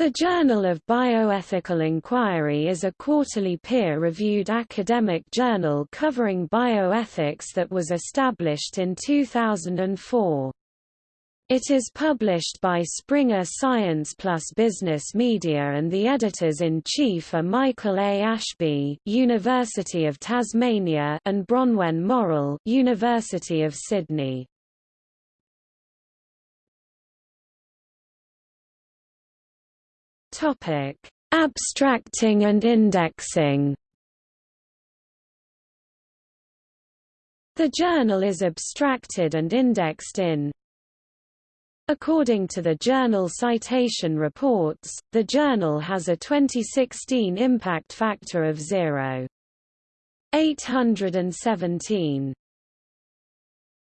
The Journal of Bioethical Inquiry is a quarterly peer-reviewed academic journal covering bioethics that was established in 2004. It is published by Springer Science Plus Business Media and the editors-in-chief are Michael A. Ashby University of Tasmania and Bronwen Morrell University of Sydney. Topic: Abstracting and indexing. The journal is abstracted and indexed in According to the Journal Citation Reports, the journal has a 2016 impact factor of 0.817.